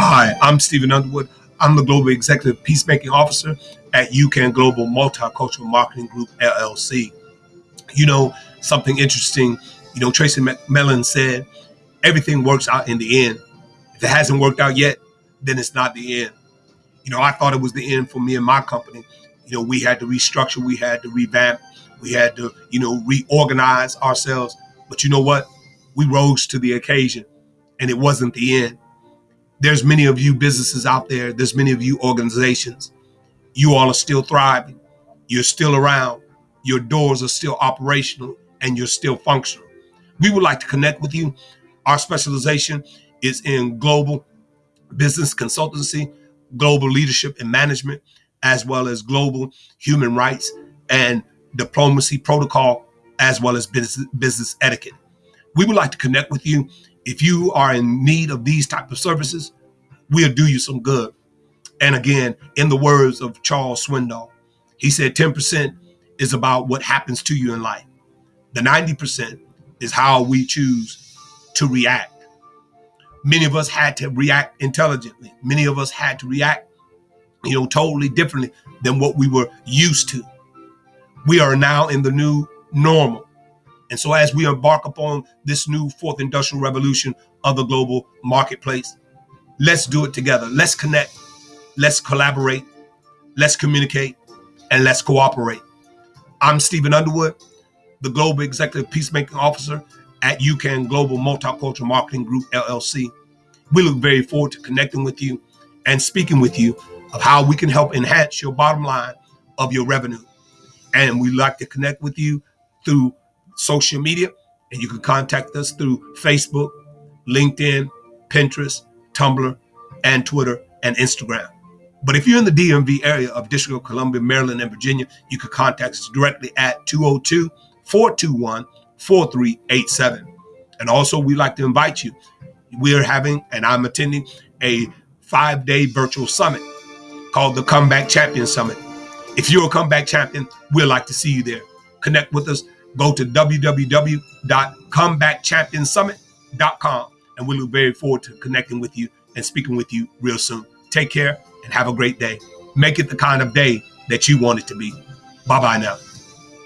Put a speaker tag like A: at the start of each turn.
A: Hi, I'm Stephen Underwood. I'm the Global Executive Peacemaking Officer at UCAN Global Multicultural Marketing Group, LLC. You know, something interesting, you know, Tracy McMillan said, everything works out in the end. If it hasn't worked out yet, then it's not the end. You know, I thought it was the end for me and my company. You know, we had to restructure, we had to revamp, we had to, you know, reorganize ourselves. But you know what? We rose to the occasion and it wasn't the end there's many of you businesses out there, there's many of you organizations. You all are still thriving. You're still around. Your doors are still operational and you're still functional. We would like to connect with you. Our specialization is in global business consultancy, global leadership and management, as well as global human rights and diplomacy protocol, as well as business, business etiquette. We would like to connect with you if you are in need of these type of services, we'll do you some good. And again, in the words of Charles Swindoll, he said 10% is about what happens to you in life. The 90% is how we choose to react. Many of us had to react intelligently. Many of us had to react, you know, totally differently than what we were used to. We are now in the new normal. And so as we embark upon this new fourth industrial revolution of the global marketplace, let's do it together. Let's connect. Let's collaborate. Let's communicate and let's cooperate. I'm Stephen Underwood, the Global Executive Peacemaking Officer at UCAN Global Multicultural Marketing Group, LLC. We look very forward to connecting with you and speaking with you of how we can help enhance your bottom line of your revenue. And we'd like to connect with you through social media, and you can contact us through Facebook, LinkedIn, Pinterest, Tumblr, and Twitter and Instagram. But if you're in the DMV area of District of Columbia, Maryland, and Virginia, you can contact us directly at 202 421 4387. And also, we'd like to invite you. We are having, and I'm attending, a five day virtual summit called the Comeback Champion Summit. If you're a comeback champion, we'd like to see you there. Connect with us go to www.comebackchampionsummit.com and we look very forward to connecting with you and speaking with you real soon. Take care and have a great day. Make it the kind of day that you want it to be. Bye bye now.